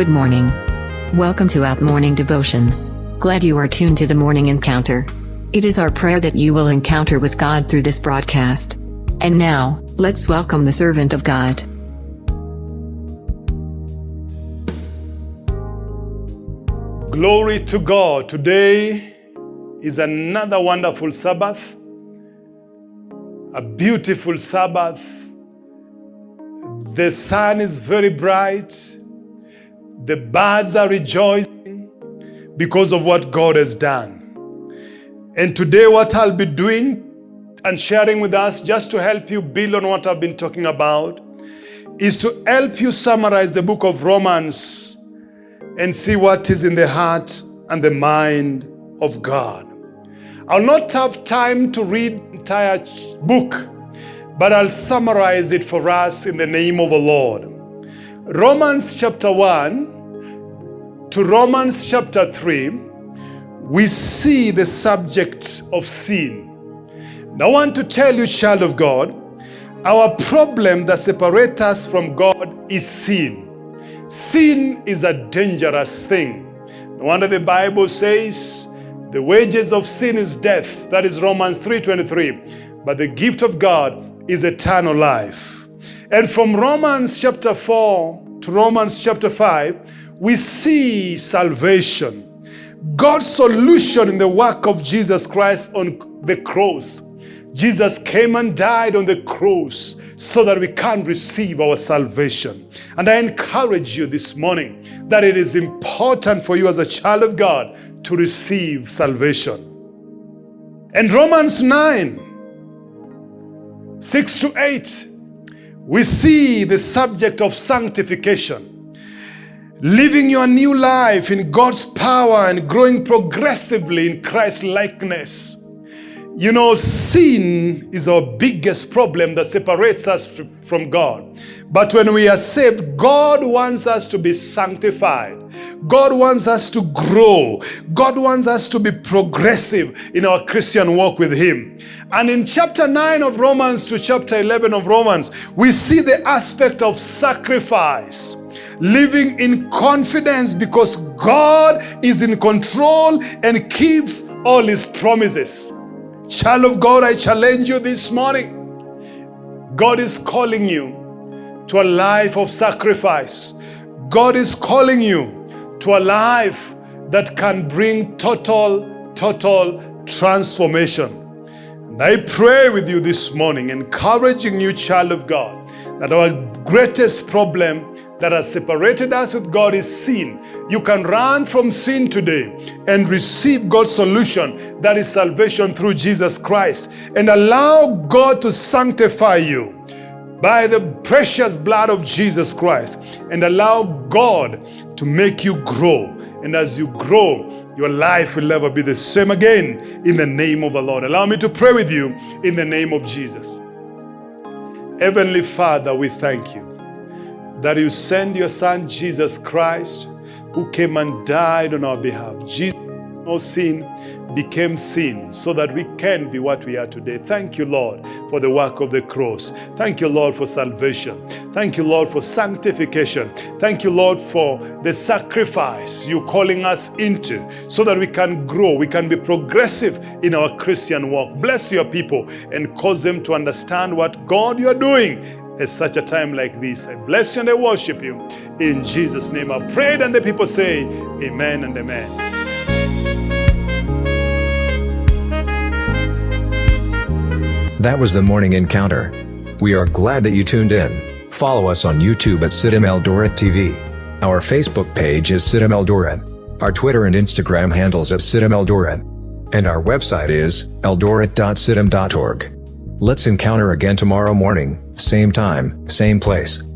Good morning. Welcome to Out Morning Devotion. Glad you are tuned to the morning encounter. It is our prayer that you will encounter with God through this broadcast. And now, let's welcome the servant of God. Glory to God. Today is another wonderful Sabbath, a beautiful Sabbath. The sun is very bright. The birds are rejoicing because of what God has done. And today, what I'll be doing and sharing with us, just to help you build on what I've been talking about, is to help you summarize the book of Romans and see what is in the heart and the mind of God. I'll not have time to read the entire book, but I'll summarize it for us in the name of the Lord. Romans chapter 1 to Romans chapter 3, we see the subject of sin. Now, I want to tell you, child of God, our problem that separates us from God is sin. Sin is a dangerous thing. No wonder the Bible says, the wages of sin is death. That is Romans 3.23. But the gift of God is eternal life. And from Romans chapter 4 to Romans chapter 5, we see salvation. God's solution in the work of Jesus Christ on the cross. Jesus came and died on the cross so that we can receive our salvation. And I encourage you this morning that it is important for you as a child of God to receive salvation. And Romans 9, 6 to 8, we see the subject of sanctification. Living your new life in God's power and growing progressively in Christ's likeness. You know, sin is our biggest problem that separates us from God. But when we are saved, God wants us to be sanctified. God wants us to grow. God wants us to be progressive in our Christian walk with Him. And in chapter 9 of Romans to chapter 11 of Romans, we see the aspect of sacrifice living in confidence because God is in control and keeps all his promises. Child of God, I challenge you this morning. God is calling you to a life of sacrifice. God is calling you to a life that can bring total, total transformation. And I pray with you this morning, encouraging you, child of God, that our greatest problem that has separated us with God is sin. You can run from sin today and receive God's solution, that is salvation through Jesus Christ, and allow God to sanctify you by the precious blood of Jesus Christ, and allow God to make you grow. And as you grow, your life will never be the same again in the name of the Lord. Allow me to pray with you in the name of Jesus. Heavenly Father, we thank you that you send your son Jesus Christ who came and died on our behalf. Jesus, no sin, became sin so that we can be what we are today. Thank you, Lord, for the work of the cross. Thank you, Lord, for salvation. Thank you, Lord, for sanctification. Thank you, Lord, for the sacrifice you're calling us into so that we can grow, we can be progressive in our Christian walk. Bless your people and cause them to understand what God you're doing at such a time like this. I bless you and I worship you. In Jesus' name I prayed and the people say amen and amen. That was the morning encounter. We are glad that you tuned in. Follow us on YouTube at Siddim Eldoret TV. Our Facebook page is Siddim Eldoret. Our Twitter and Instagram handles at Siddim Eldoret. And our website is eldoret.siddim.org. Let's encounter again tomorrow morning, same time, same place.